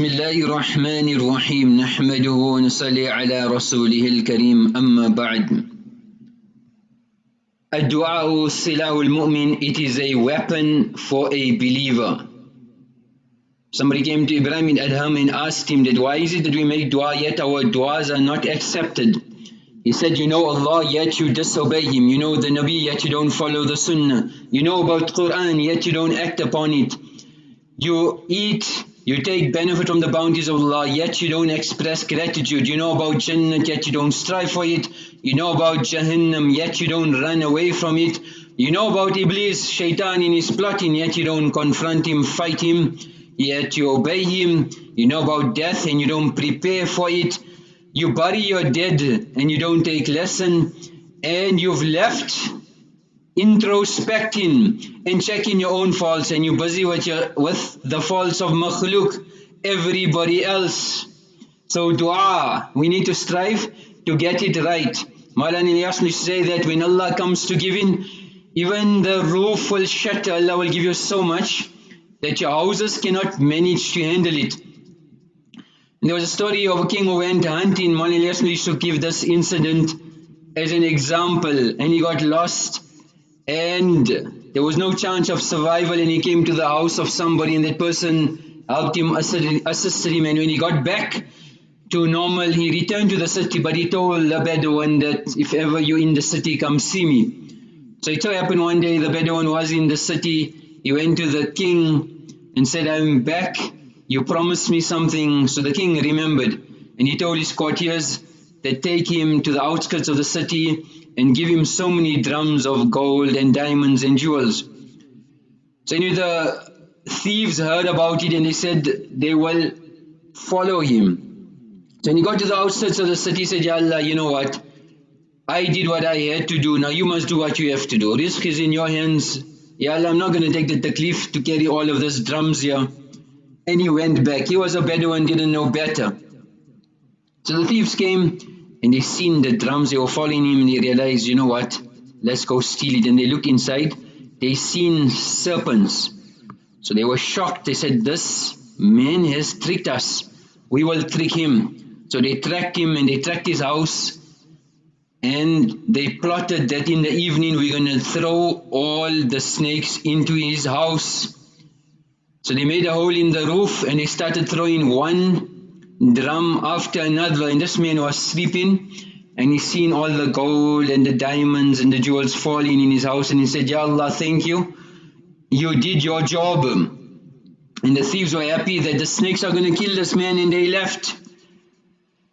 بسم الله الرحمن الرحيم نحمده ونصلي على رسوله الكريم أما بعد الدعاء سلاح المؤمن It is a weapon for a believer Somebody came to Ibrahim in Adham and asked him that why is it that we make dua yet our duas are not accepted He said, you know Allah yet you disobey Him. You know the Nabi yet you don't follow the Sunnah. You know about Quran yet you don't act upon it. You eat you take benefit from the bounties of Allah, yet you don't express gratitude. You know about Jannah, yet you don't strive for it. You know about Jahannam, yet you don't run away from it. You know about Iblis, Shaitan in his plotting, yet you don't confront him, fight him, yet you obey him. You know about death and you don't prepare for it. You bury your dead and you don't take lesson. And you've left introspecting and checking your own faults and you're busy with, your, with the faults of makhluk, everybody else. So dua, we need to strive to get it right. Maulana Ilyas say that when Allah comes to giving, even the roof will shatter, Allah will give you so much that your houses cannot manage to handle it. And there was a story of a king who went hunting, Maulana Ilyas used to give this incident as an example and he got lost and there was no chance of survival and he came to the house of somebody and that person helped him, assisted him and when he got back to normal he returned to the city but he told the Bedouin that if ever you're in the city come see me. So it so happened one day the Bedouin was in the city, he went to the king and said I'm back, you promised me something. So the king remembered and he told his courtiers that take him to the outskirts of the city and give him so many drums of gold and diamonds and jewels. So anyway, the thieves heard about it and they said they will follow him. So when he got to the outskirts of the city, said, Ya Allah, you know what? I did what I had to do, now you must do what you have to do. Risk is in your hands. Ya Allah, I'm not going to take the taklif to carry all of this drums here. And he went back. He was a Bedouin, didn't know better. So the thieves came and they seen the drums, they were following him and they realized, you know what, let's go steal it. And they looked inside, they seen serpents. So they were shocked, they said, this man has tricked us, we will trick him. So they tracked him and they tracked his house and they plotted that in the evening we're going to throw all the snakes into his house. So they made a hole in the roof and they started throwing one drum after another and this man was sleeping and he seen all the gold and the diamonds and the jewels falling in his house and he said, Ya Allah, thank you. You did your job. And the thieves were happy that the snakes are going to kill this man and they left.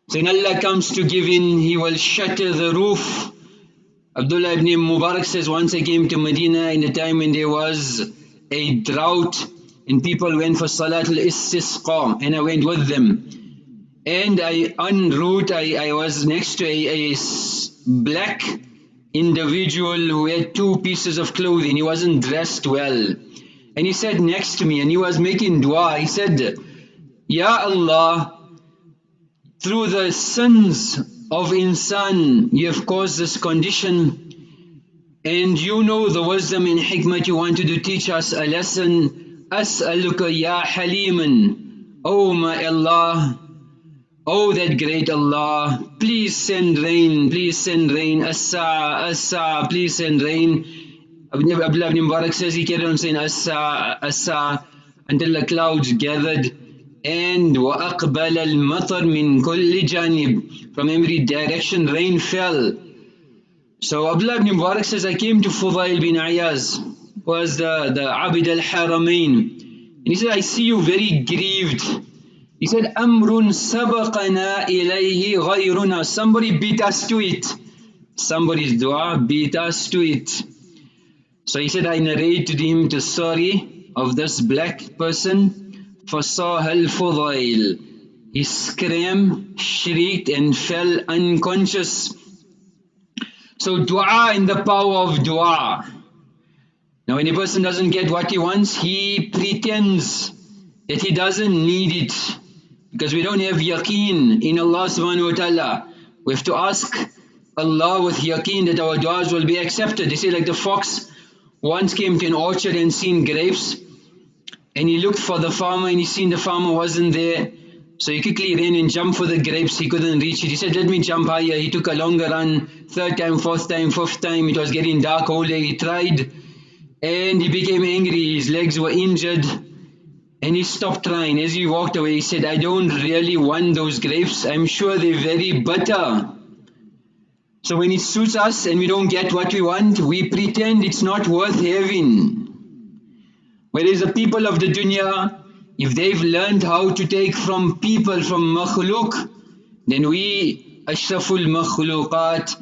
So when Allah comes to give in, He will shatter the roof. Abdullah ibn Mubarak says, once I came to Medina in the time when there was a drought and people went for Salatul Istisqa and I went with them and I en route I, I was next to a, a black individual who had two pieces of clothing. He wasn't dressed well. And he sat next to me and he was making dua. He said Ya Allah through the sins of insan you have caused this condition. And you know the wisdom and hikmah you wanted to teach us a lesson. As'aluka ya haliman. Oh my Allah Oh that great Allah, please send rain, please send rain, Asa, Asa, please send rain. Abdullah ibn Mubarak says he carried on saying Asa, Asa until the clouds gathered and وَأَقْبَلَ الْمَطَرْ مِنْ كُلِّ جَانِبٍ From every direction rain fell. So Abdullah ibn Mubarak says, I came to Fudail bin Ayaz, was the, the Abid al-Haramain. And he said, I see you very grieved. He said, Amrun sabaqana ilayhi ghayruna. Somebody beat us to it. Somebody's dua beat us to it. So he said, I narrated him the story of this black person, Fasah al-Fudail. He screamed, shrieked and fell unconscious. So dua in the power of dua. Now when a person doesn't get what he wants, he pretends that he doesn't need it because we don't have yaqeen in Allah subhanahu wa ta'ala. We have to ask Allah with yaqeen that our du'as will be accepted. They say like the fox once came to an orchard and seen grapes and he looked for the farmer and he seen the farmer wasn't there. So he quickly ran and jumped for the grapes. He couldn't reach it. He said, let me jump higher. He took a longer run. Third time, fourth time, fifth time. It was getting dark all day. He tried and he became angry. His legs were injured and he stopped trying. As he walked away, he said, I don't really want those grapes. I'm sure they're very bitter. So when it suits us and we don't get what we want, we pretend it's not worth having. Whereas the people of the dunya, if they've learned how to take from people, from makhluk, then we, ashraful makhluqat,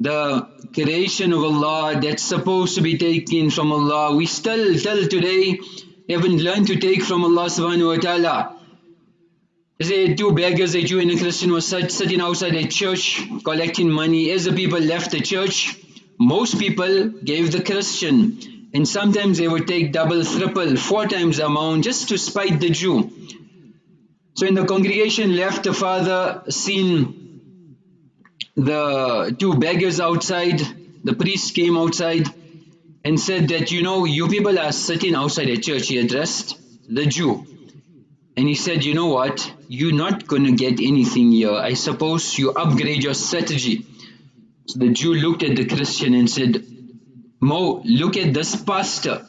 the creation of Allah that's supposed to be taken from Allah, we still till today haven't learned to take from Allah subhanahu wa ta'ala. There two beggars, a Jew and a Christian, was sitting outside a church collecting money. As the people left the church, most people gave the Christian and sometimes they would take double, triple, four times the amount just to spite the Jew. So in the congregation left, the father seen the two beggars outside, the priest came outside and said that, you know, you people are sitting outside a church, he addressed the Jew. And he said, you know what, you're not going to get anything here. I suppose you upgrade your strategy. So the Jew looked at the Christian and said, Mo, look at this pastor.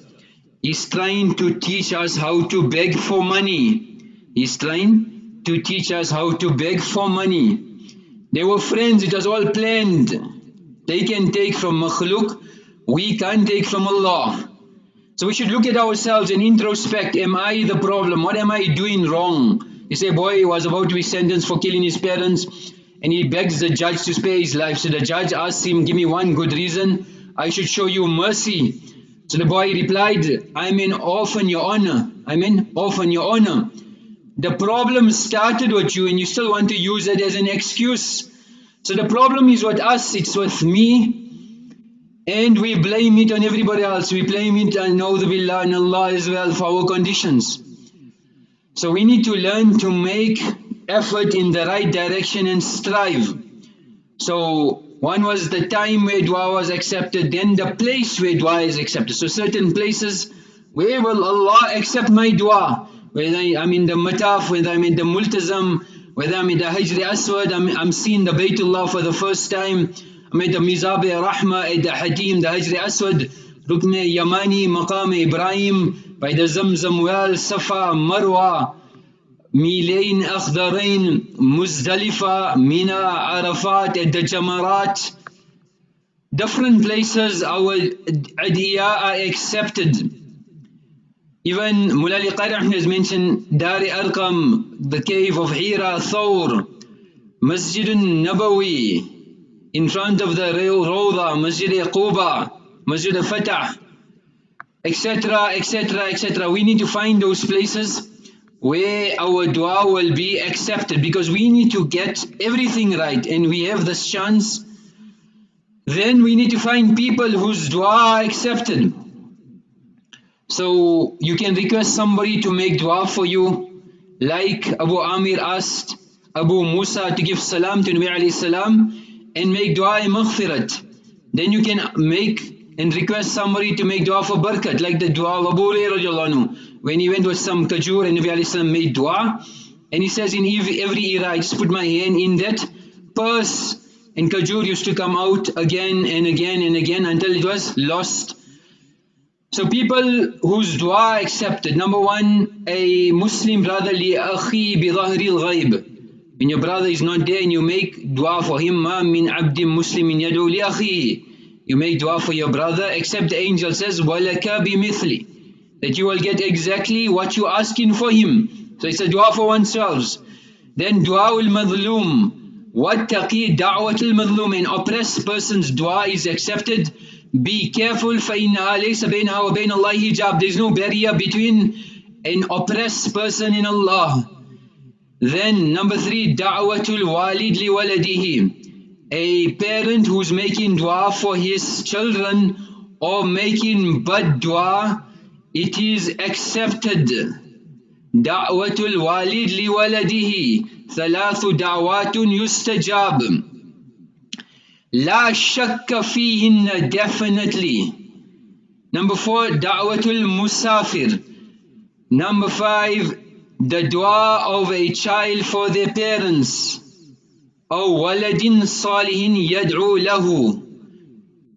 He's trying to teach us how to beg for money. He's trying to teach us how to beg for money. They were friends, it was all planned. They can take from makhluk, we can't take from Allah. So we should look at ourselves and introspect, am I the problem? What am I doing wrong? You say, boy, he was about to be sentenced for killing his parents and he begs the judge to spare his life. So the judge asks him, give me one good reason I should show you mercy. So the boy replied, I'm an orphan, your honor. I'm an orphan, your honor. The problem started with you and you still want to use it as an excuse. So the problem is with us, it's with me. And we blame it on everybody else. We blame it uh, on the Billah and Allah as well for our conditions. So we need to learn to make effort in the right direction and strive. So one was the time where dua was accepted, then the place where dua is accepted. So certain places, where will Allah accept my dua? Whether I'm in the mataf, whether I'm in the multazam, whether I'm in the Hajri Aswad, I'm, I'm seeing the Baytullah for the first time, ميدا ميزابي رحمة إيدا حكيم دا هجري أسود ركن يماني مقام إبراهيم بعد زمزم ويال صفا مروى ميلين أخضرين مزدلفة منى عرفات إيدا جمرات. Different places our idea are accepted. Even Mulali Qarih has mentioned Dari Arqam, the cave of Hira, Thawr, Masjid Nabawi, in front of the Rawda Masjid Quba Masjid Fatah etc etc etc we need to find those places where our dua will be accepted because we need to get everything right and we have this chance. Then we need to find people whose dua are accepted. So you can request somebody to make dua for you. Like Abu Amir asked Abu Musa to give salam to Nabi salam and make dua maghfirat then you can make and request somebody to make dua for barakat like the dua of Abu Hurairah when he went with some kajur and Nabi made dua and he says in every, era I just put my hand in that purse and kajur used to come out again and again and again until it was lost. So people whose dua accepted, number one, a Muslim brother li akhi bi al-ghayb. When your brother is not there and you make dua for him, ma min abdim muslimin yadu li akhi. You make dua for your brother, except the angel says, walaka bi mithli that you will get exactly what you're asking for him. So it's a dua for oneself. Then dua al-madhloom. وَاتَّقِي دَعْوَةِ الْمَظْلُومِ An oppressed person's dua is accepted. Be careful فَإِنَّهَا لَيْسَ بَيْنَهَا وَبَيْنَ اللَّهِ hijab. There's no barrier between an oppressed person and Allah. Then number three, da'watul walid li waladihi. A parent who's making dua for his children or making bad dua, it is accepted. Da'watul walid li waladihi. Thalathu da'watun yustajab. La shakka fihinna definitely. Number four, da'watul musafir. Number five, the dua of a child for their parents. أو ولد صالح يدعو له.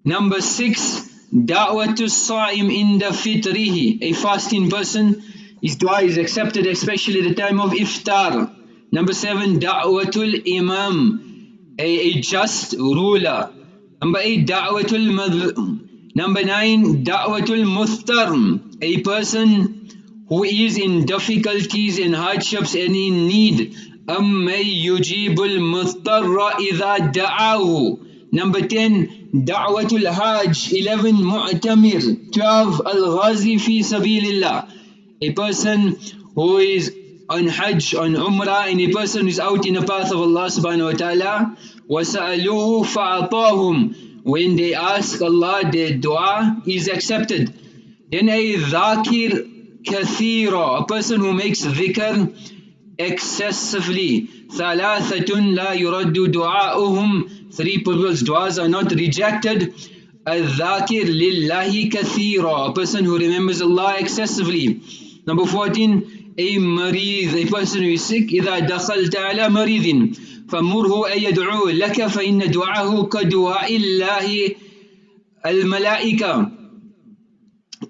Number six, da'watul sa'im inda fitrihi. A fasting person, his dua is accepted especially at the time of iftar. Number seven, da'watul imam. A, a just ruler. Number eight, da'watul madhum. Number nine, da'watul muhtarm. A person who is in difficulties and hardships and in need. أَمَّن يُجِيبُ الْمُضْطَرَّ إِذَا دَعَاهُ Number 10, Da'watul Hajj 11, Mu'tamir 12, Al-Ghazi fi Sabilillah A person who is on Hajj, on Umrah, and a person who is out in the path of Allah subhanahu wa ta'ala وَسَأَلُوهُ فَأَعْطَاهُم When they ask Allah, their dua is accepted. Then a dhakir kathira, a person who makes dhikr excessively. ثَلَاثَةٌ لَا يُرَدُّ دُعَاؤُهُمْ Three people's du'as are not rejected. الذاكر لله كثيرا A person who remembers Allah excessively. Number 14 A مريض A person who is sick إذا دخلت على مريض فمره أن يدعو لك فإن دعاه كدعاء الله الملائكة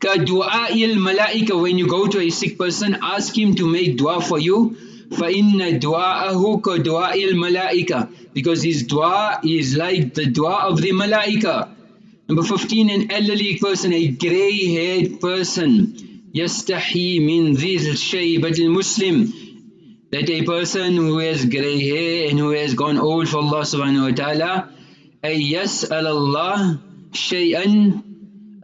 كدعاء الملائكة When you go to a sick person ask him to make dua for you فَإِنَّ دُعَاءَهُ كَدُعَاءِ الْمَلَائِكَةِ Because his dua is like the dua of the malaika. Number 15, an elderly person, a grey-haired person. يَسْتَحِي مِنْ ذِي الشَّيْبَةِ الْمُسْلِمِ That a person who has grey hair and who has gone old for Allah subhanahu wa ta'ala, أَن يَسْأَلَ اللَّهِ شَيْئًا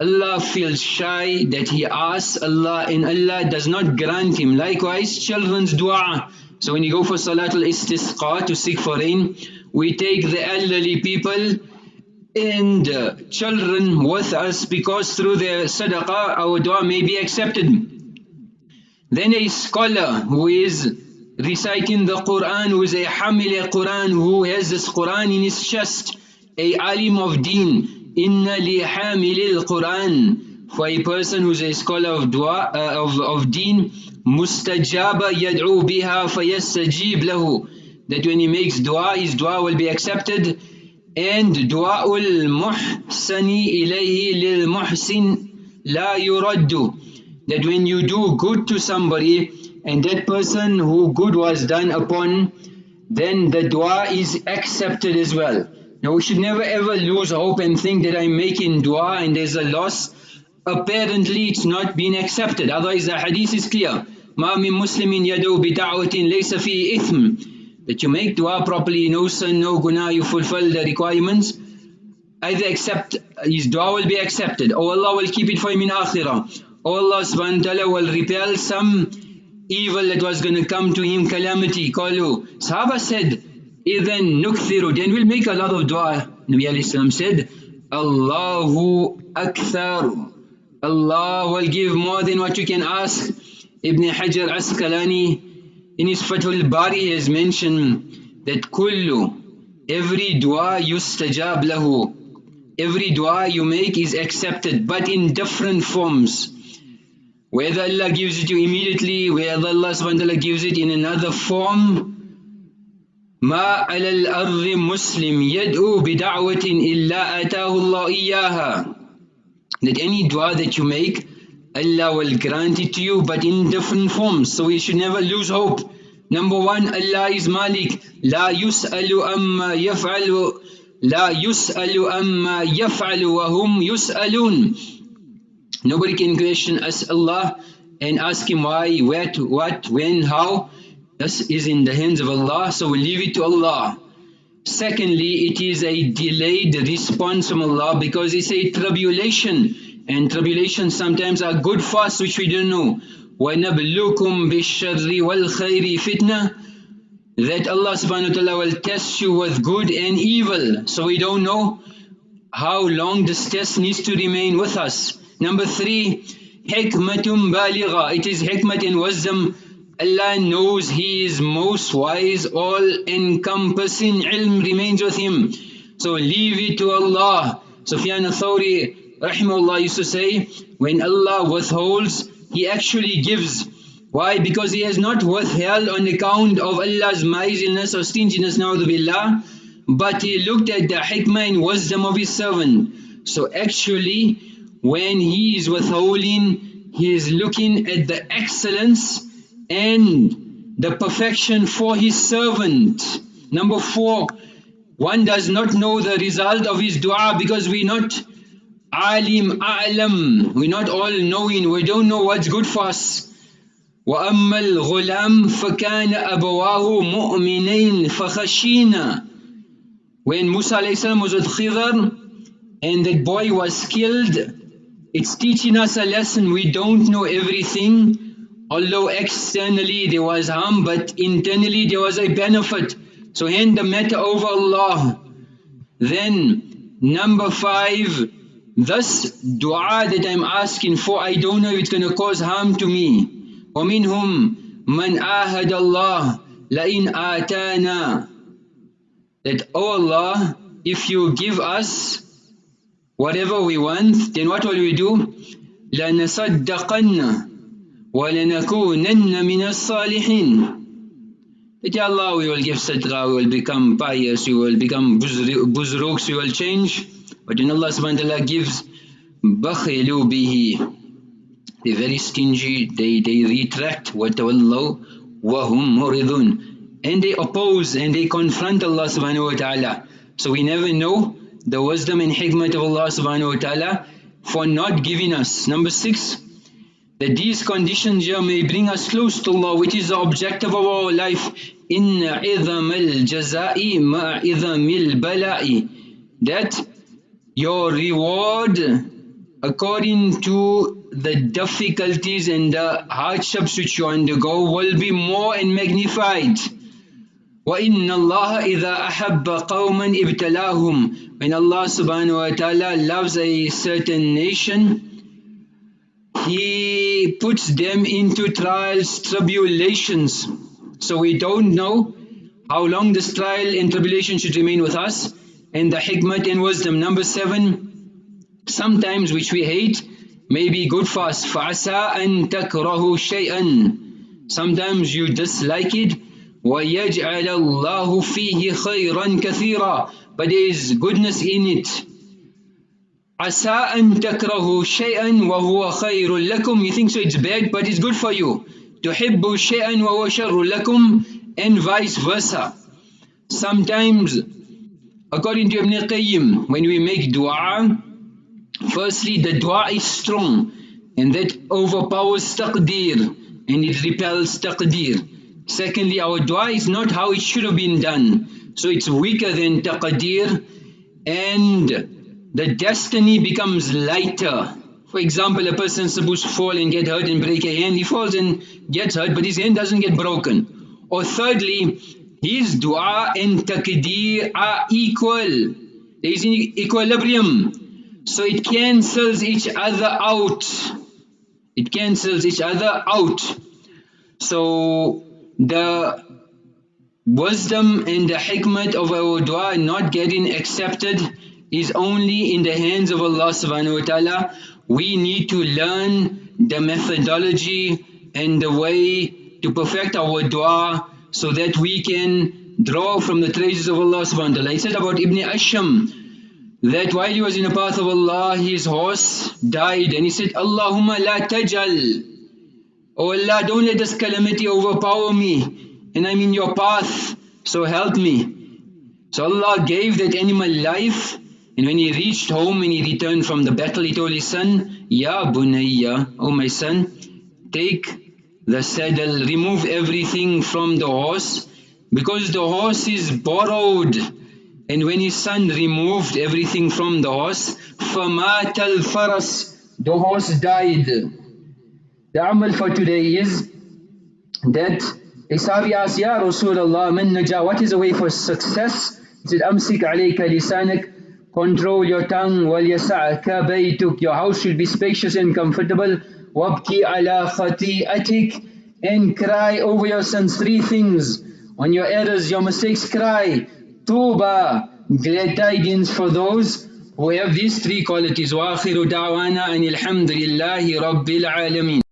Allah feels shy that he asks Allah and Allah does not grant him. Likewise, children's dua. So when you go for Salatul Istisqa to seek for rain, we take the elderly people and children with us because through their sadaqah our dua may be accepted. Then a scholar who is reciting the Quran, who is a hamil Quran, who has this Quran in his chest, a alim of deen, Inna li hamilil Quran for a person who's a scholar of dua uh, of, of deen mustajaba yad'u biha fayastajib lahu that when he makes dua his dua will be accepted and du'aul muhsani ilayhi lil muhsin la yuraddu that when you do good to somebody and that person who good was done upon then the dua is accepted as well now we should never ever lose hope and think that I'm making dua and there's a loss. Apparently it's not been accepted. Otherwise the hadith is clear. مَا مِن مُسْلِمٍ يَدْعُو بِدَعْوَةٍ لَيْسَ فِي إِثْمٍ That you make dua properly, no sin, no guna, you fulfill the requirements. Either accept, his dua will be accepted. Or Allah will keep it for him in akhirah. Or Allah subhanahu wa ta'ala will repel some evil that was going to come to him, calamity. Qalu. Sahaba said, إِذَن نُكْثِرُ Then we'll make a lot of dua. Nabi alayhi said, Allahu Akthar. Allah will give more than what you can ask. Ibn Hajar Asqalani in his Fathul Bari has mentioned that kullu, every dua yustajab lahu. Every dua you make is accepted but in different forms. Whether Allah gives it to you immediately, whether Allah subhanahu wa ta'ala gives it in another form, ما على الأرض مسلم يدعو بدعوة إلا آتاه الله إياها that any dua that you make Allah will grant it to you but in different forms so we should never lose hope number one Allah is Malik لا يسأل أما يفعل لا يسأل أما يفعل وهم يسألون nobody can question us Allah and ask him why, what, what, when, how This is in the hands of Allah, so we leave it to Allah. Secondly, it is a delayed response from Allah because it's a tribulation and tribulations sometimes are good for us which we don't know. وَنَبْلُكُمْ بِالشَّرِّ وَالْخَيْرِ fitna that Allah subhanahu wa ta'ala will test you with good and evil. So we don't know how long this test needs to remain with us. Number three, hikmatum baligha. It is hikmat and wisdom Allah knows He is most wise, all-encompassing ilm remains with Him. So leave it to Allah. Sufyan al-Thawri rahimahullah used to say, when Allah withholds, He actually gives. Why? Because he has not withheld on account of Allah's miserliness or stinginess, billah, but he looked at the hikmah and wisdom of his servant. So actually, when he is withholding, he is looking at the excellence and the perfection for his servant. Number four, one does not know the result of his dua because we're not alim, a'lam, we're not all knowing, we don't know what's good for us. وأما الغلام فكان أبواه مؤمنين فخشينا When Musa was with Khidr and that boy was killed, it's teaching us a lesson. We don't know everything. Although externally there was harm, but internally there was a benefit. So hand the matter over Allah. Then, number five, this dua that I'm asking for, I don't know if it's going to cause harm to me. ومنهم من آهد الله لئن آتانا that oh Allah if you give us whatever we want then what will we do لنصدقن ولنكونن من الصالحين that Allah we will give sadaqah, we will become pious, we will become buzruks, we will change. But when Allah subhanahu wa ta'ala gives, بَخِلُوا بِهِ they're very stingy, they, they retract وَتَوَلَّوْا وَهُمْ مُرِضُونَ And they oppose and they confront Allah subhanahu wa ta'ala. So we never know the wisdom and hikmah of Allah subhanahu wa ta'ala for not giving us. Number six, that these conditions here may bring us close to Allah, which is the objective of our life. إِنَّ عِظَمَ الْجَزَاءِ مَا عِظَمِ الْبَلَاءِ That your reward according to the difficulties and the hardships which you undergo will be more and magnified. وَإِنَّ اللَّهَ إِذَا أَحَبَّ قَوْمًا إِبْتَلَاهُمْ When Allah subhanahu wa ta'ala loves a certain nation, He puts them into trials, tribulations. So we don't know how long this trial and tribulation should remain with us and the hikmah and wisdom. Number seven, sometimes which we hate may be good for us فَعَسَىٰ أَن تَكْرَهُ شَيْئًا sometimes you dislike it وَيَجْعَلَ اللَّهُ فِيهِ خَيْرًا كَثِيرًا but there is goodness in it Asa an takrahu shay'an wa huwa khayrul lakum. You think so it's bad, but it's good for you. Tuhibbu shay'an wa huwa sharrul lakum and vice versa. Sometimes, according to Ibn Qayyim, when we make dua, firstly the dua is strong and that overpowers taqdeer and it repels taqdeer. Secondly, our dua is not how it should have been done. So it's weaker than taqdeer and the destiny becomes lighter. For example, a person is supposed to fall and get hurt and break a hand. He falls and gets hurt but his hand doesn't get broken. Or thirdly, his dua and taqdeer are equal. There is an equilibrium. So it cancels each other out. It cancels each other out. So the wisdom and the hikmah of our dua not getting accepted is only in the hands of Allah subhanahu wa ta'ala. We need to learn the methodology and the way to perfect our dua so that we can draw from the treasures of Allah subhanahu wa ta'ala. He said about Ibn Asham, that while he was in the path of Allah, his horse died and he said, Allahumma la tajal. Oh Allah, don't let this calamity overpower me and I'm in your path, so help me. So Allah gave that animal life and when he reached home and he returned from the battle, he told his son, Ya bunayya, oh my son, take the saddle, remove everything from the horse because the horse is borrowed and when his son removed everything from the horse, فَمَاتَ الْفَرَسِ The horse died. The amal for today is that a Sahabi asked, Ya Rasulullah, man naja, what is the way for success? He said, أَمْسِكْ عَلَيْكَ لِسَانَكَ Control your tongue, وَلْيَسَعْكَ بَيْتُكَ Your house should be spacious and comfortable. وَابْكِ عَلَى خَطِيئَتِكَ And cry over your sins. Three things. On your errors, your mistakes, cry. Tuba, glad tidings for those who have these three qualities. وآخر دعوانا أن الحمد لله رب العالمين